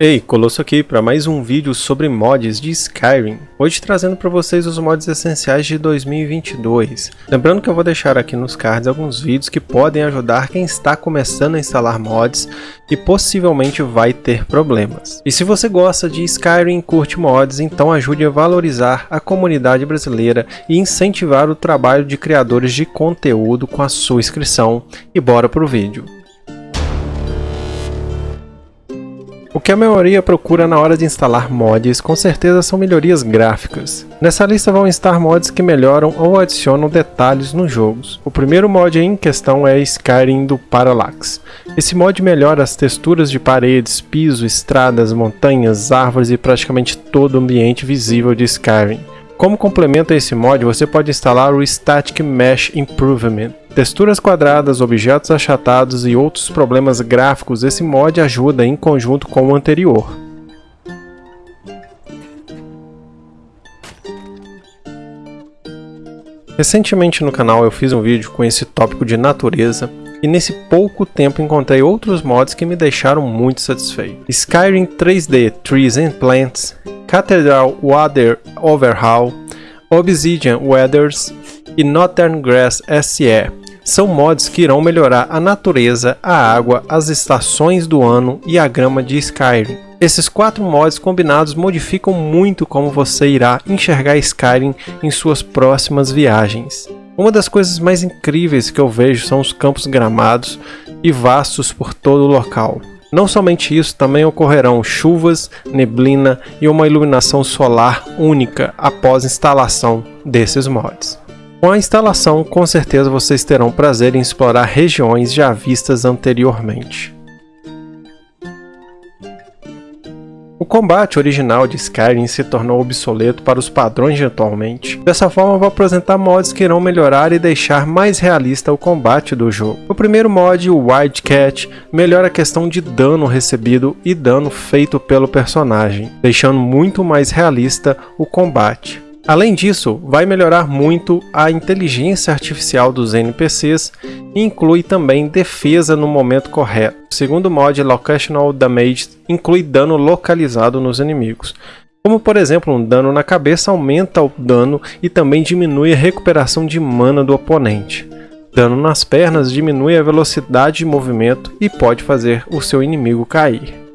Ei, Colosso aqui para mais um vídeo sobre mods de Skyrim. Hoje trazendo para vocês os mods essenciais de 2022. Lembrando que eu vou deixar aqui nos cards alguns vídeos que podem ajudar quem está começando a instalar mods e possivelmente vai ter problemas. E se você gosta de Skyrim e curte mods, então ajude a valorizar a comunidade brasileira e incentivar o trabalho de criadores de conteúdo com a sua inscrição. E bora pro vídeo. O que a maioria procura na hora de instalar mods com certeza são melhorias gráficas. Nessa lista vão estar mods que melhoram ou adicionam detalhes nos jogos. O primeiro mod em questão é Skyrim do Parallax. Esse mod melhora as texturas de paredes, piso, estradas, montanhas, árvores e praticamente todo o ambiente visível de Skyrim. Como complemento a esse mod, você pode instalar o Static Mesh Improvement. Texturas quadradas, objetos achatados e outros problemas gráficos, esse mod ajuda em conjunto com o anterior. Recentemente no canal eu fiz um vídeo com esse tópico de natureza e nesse pouco tempo encontrei outros mods que me deixaram muito satisfeito. Skyrim 3D Trees and Plants, Cathedral Water Overhaul, Obsidian Weathers e Northern Grass SE. São mods que irão melhorar a natureza, a água, as estações do ano e a grama de Skyrim. Esses quatro mods combinados modificam muito como você irá enxergar Skyrim em suas próximas viagens. Uma das coisas mais incríveis que eu vejo são os campos gramados e vastos por todo o local. Não somente isso, também ocorrerão chuvas, neblina e uma iluminação solar única após instalação desses mods. Com a instalação, com certeza vocês terão prazer em explorar regiões já vistas anteriormente. O combate original de Skyrim se tornou obsoleto para os padrões de atualmente. Dessa forma, vou apresentar mods que irão melhorar e deixar mais realista o combate do jogo. O primeiro mod, o Wildcat, melhora a questão de dano recebido e dano feito pelo personagem, deixando muito mais realista o combate. Além disso, vai melhorar muito a inteligência artificial dos NPCs e inclui também defesa no momento correto. O segundo mod, Locational Damage, inclui dano localizado nos inimigos. Como por exemplo, um dano na cabeça aumenta o dano e também diminui a recuperação de mana do oponente. Dano nas pernas diminui a velocidade de movimento e pode fazer o seu inimigo cair.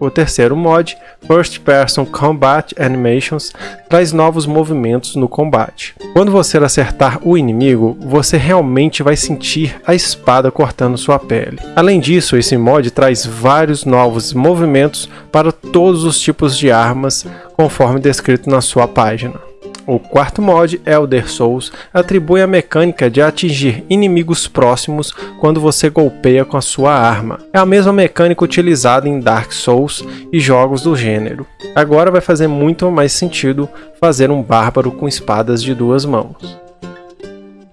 O terceiro mod, First Person Combat Animations, traz novos movimentos no combate. Quando você acertar o inimigo, você realmente vai sentir a espada cortando sua pele. Além disso, esse mod traz vários novos movimentos para todos os tipos de armas, conforme descrito na sua página. O quarto mod, Elder Souls, atribui a mecânica de atingir inimigos próximos quando você golpeia com a sua arma. É a mesma mecânica utilizada em Dark Souls e jogos do gênero. Agora vai fazer muito mais sentido fazer um bárbaro com espadas de duas mãos.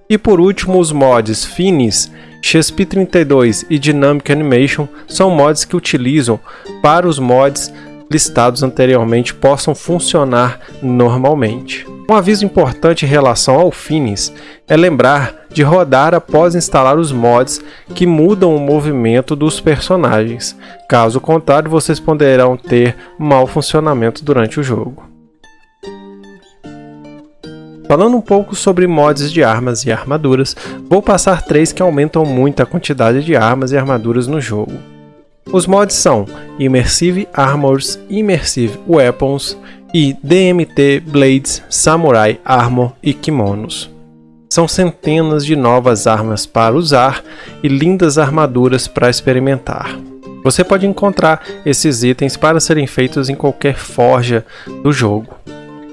E por último, os mods Finis, XP32 e Dynamic Animation são mods que utilizam para os mods listados anteriormente possam funcionar normalmente. Um aviso importante em relação ao Finis é lembrar de rodar após instalar os mods que mudam o movimento dos personagens. Caso contrário, vocês poderão ter mau funcionamento durante o jogo. Falando um pouco sobre mods de armas e armaduras, vou passar três que aumentam muito a quantidade de armas e armaduras no jogo. Os mods são Immersive Armors, Immersive Weapons e DMT Blades, Samurai Armor e Kimonos. São centenas de novas armas para usar e lindas armaduras para experimentar. Você pode encontrar esses itens para serem feitos em qualquer forja do jogo.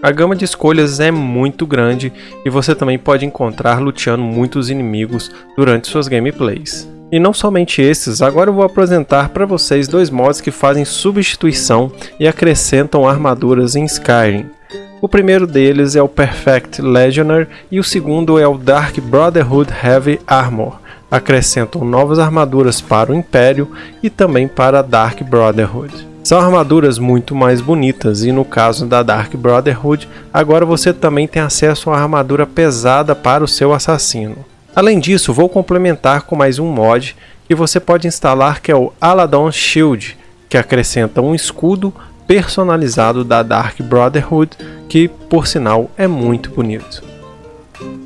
A gama de escolhas é muito grande e você também pode encontrar luteando muitos inimigos durante suas gameplays. E não somente esses, agora eu vou apresentar para vocês dois mods que fazem substituição e acrescentam armaduras em Skyrim. O primeiro deles é o Perfect Legionnaire e o segundo é o Dark Brotherhood Heavy Armor. Acrescentam novas armaduras para o Império e também para a Dark Brotherhood. São armaduras muito mais bonitas e no caso da Dark Brotherhood, agora você também tem acesso a uma armadura pesada para o seu assassino. Além disso, vou complementar com mais um mod que você pode instalar que é o Aladon Shield, que acrescenta um escudo personalizado da Dark Brotherhood, que por sinal é muito bonito.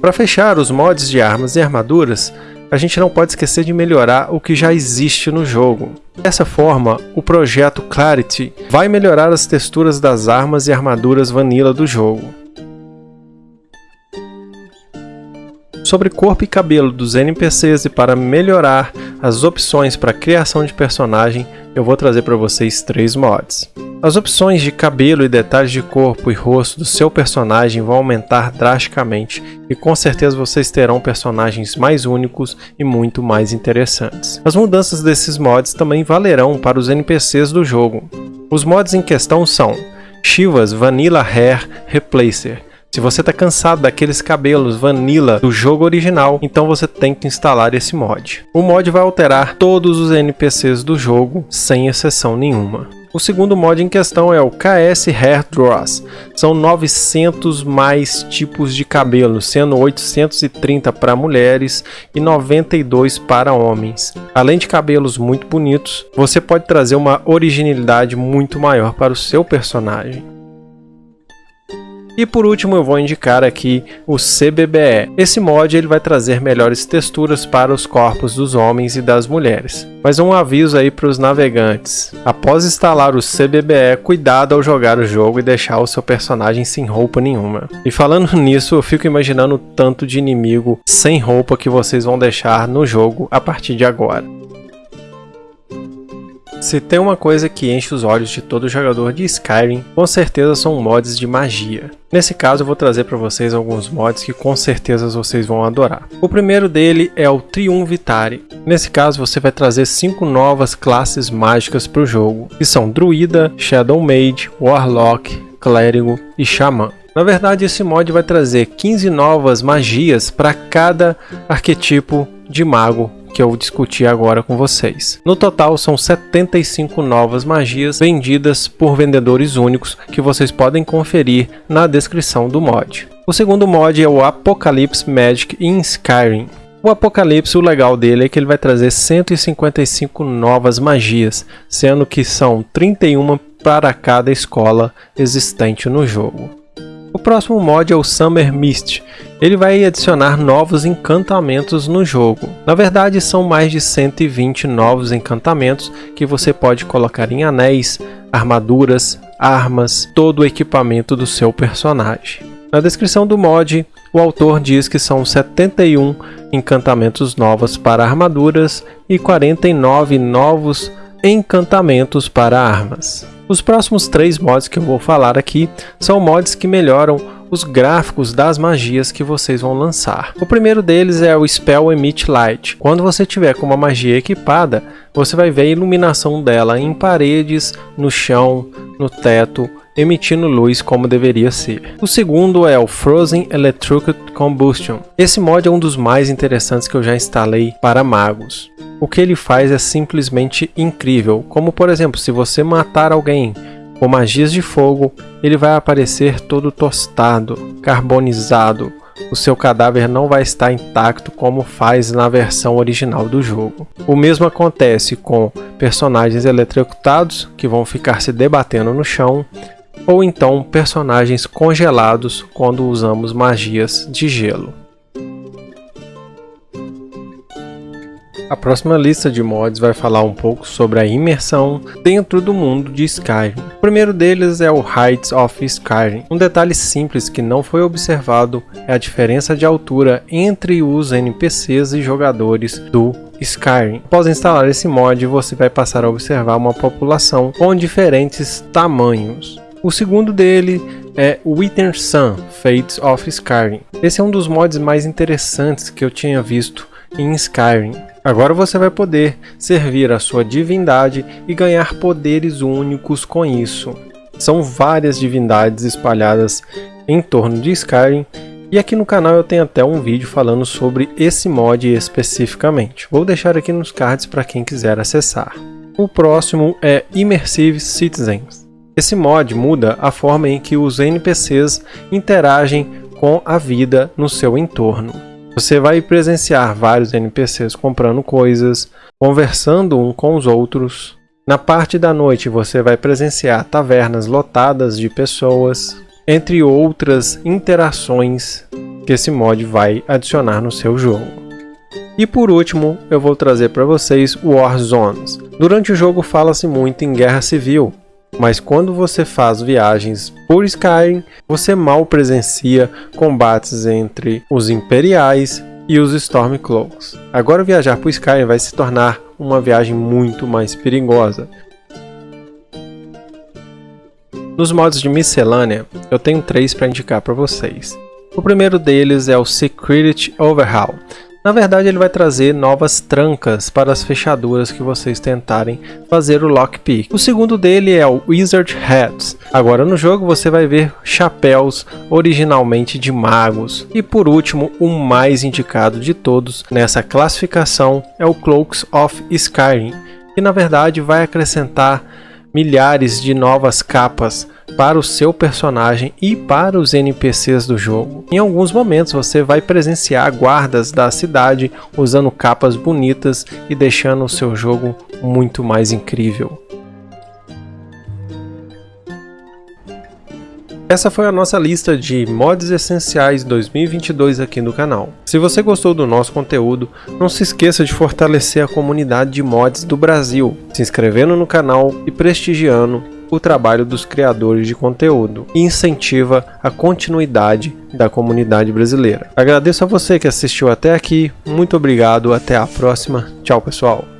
Para fechar os mods de armas e armaduras, a gente não pode esquecer de melhorar o que já existe no jogo. Dessa forma, o projeto Clarity vai melhorar as texturas das armas e armaduras vanilla do jogo. Sobre corpo e cabelo dos NPCs e para melhorar as opções para criação de personagem, eu vou trazer para vocês três mods. As opções de cabelo e detalhes de corpo e rosto do seu personagem vão aumentar drasticamente e com certeza vocês terão personagens mais únicos e muito mais interessantes. As mudanças desses mods também valerão para os NPCs do jogo. Os mods em questão são Shivas Vanilla Hair Replacer, se você está cansado daqueles cabelos vanilla do jogo original, então você tem que instalar esse mod. O mod vai alterar todos os NPCs do jogo, sem exceção nenhuma. O segundo mod em questão é o KS Hair Dross. São 900 mais tipos de cabelo, sendo 830 para mulheres e 92 para homens. Além de cabelos muito bonitos, você pode trazer uma originalidade muito maior para o seu personagem. E por último eu vou indicar aqui o CBBE. Esse mod ele vai trazer melhores texturas para os corpos dos homens e das mulheres. Mas um aviso aí para os navegantes. Após instalar o CBBE, cuidado ao jogar o jogo e deixar o seu personagem sem roupa nenhuma. E falando nisso, eu fico imaginando o tanto de inimigo sem roupa que vocês vão deixar no jogo a partir de agora. Se tem uma coisa que enche os olhos de todo jogador de Skyrim, com certeza são mods de magia. Nesse caso eu vou trazer para vocês alguns mods que com certeza vocês vão adorar. O primeiro dele é o Triunvitari. Nesse caso você vai trazer cinco novas classes mágicas para o jogo, que são Druida, Shadow Mage, Warlock, Clérigo e Xamã. Na verdade, esse mod vai trazer 15 novas magias para cada arquetipo de mago que eu discuti agora com vocês. No total, são 75 novas magias vendidas por vendedores únicos que vocês podem conferir na descrição do mod. O segundo mod é o Apocalypse Magic in Skyrim. O Apocalipse, o legal dele é que ele vai trazer 155 novas magias, sendo que são 31 para cada escola existente no jogo. O próximo mod é o Summer Mist. Ele vai adicionar novos encantamentos no jogo. Na verdade, são mais de 120 novos encantamentos que você pode colocar em anéis, armaduras, armas, todo o equipamento do seu personagem. Na descrição do mod, o autor diz que são 71 encantamentos novos para armaduras e 49 novos encantamentos para armas. Os próximos três mods que eu vou falar aqui são mods que melhoram os gráficos das magias que vocês vão lançar. O primeiro deles é o Spell Emit Light. Quando você tiver com uma magia equipada, você vai ver a iluminação dela em paredes, no chão, no teto, emitindo luz como deveria ser. O segundo é o Frozen Electric Combustion. Esse mod é um dos mais interessantes que eu já instalei para magos. O que ele faz é simplesmente incrível, como por exemplo, se você matar alguém com magias de fogo, ele vai aparecer todo tostado, carbonizado, o seu cadáver não vai estar intacto como faz na versão original do jogo. O mesmo acontece com personagens eletrocutados que vão ficar se debatendo no chão, ou então personagens congelados quando usamos magias de gelo. A próxima lista de mods vai falar um pouco sobre a imersão dentro do mundo de Skyrim. O primeiro deles é o Heights of Skyrim. Um detalhe simples que não foi observado é a diferença de altura entre os NPCs e jogadores do Skyrim. Após instalar esse mod, você vai passar a observar uma população com diferentes tamanhos. O segundo dele é Wither Sun Fates of Skyrim. Esse é um dos mods mais interessantes que eu tinha visto em Skyrim. Agora você vai poder servir a sua divindade e ganhar poderes únicos com isso. São várias divindades espalhadas em torno de Skyrim e aqui no canal eu tenho até um vídeo falando sobre esse mod especificamente. Vou deixar aqui nos cards para quem quiser acessar. O próximo é Immersive Citizens. Esse mod muda a forma em que os NPCs interagem com a vida no seu entorno. Você vai presenciar vários NPCs comprando coisas, conversando um com os outros. Na parte da noite você vai presenciar tavernas lotadas de pessoas, entre outras interações que esse mod vai adicionar no seu jogo. E por último, eu vou trazer para vocês War Zones. Durante o jogo fala-se muito em guerra civil, mas quando você faz viagens por Skyrim, você mal presencia combates entre os Imperiais e os Stormcloaks. Agora viajar por Skyrim vai se tornar uma viagem muito mais perigosa. Nos modos de miscelânea, eu tenho três para indicar para vocês. O primeiro deles é o Security Overhaul. Na verdade, ele vai trazer novas trancas para as fechaduras que vocês tentarem fazer o lockpick. O segundo dele é o Wizard Hats. Agora no jogo você vai ver chapéus originalmente de magos. E por último, o mais indicado de todos nessa classificação é o Cloaks of Skyrim, que na verdade vai acrescentar milhares de novas capas para o seu personagem e para os NPCs do jogo. Em alguns momentos você vai presenciar guardas da cidade usando capas bonitas e deixando o seu jogo muito mais incrível. Essa foi a nossa lista de mods essenciais 2022 aqui no canal. Se você gostou do nosso conteúdo, não se esqueça de fortalecer a comunidade de mods do Brasil, se inscrevendo no canal e prestigiando o trabalho dos criadores de conteúdo e incentiva a continuidade da comunidade brasileira. Agradeço a você que assistiu até aqui, muito obrigado, até a próxima, tchau pessoal!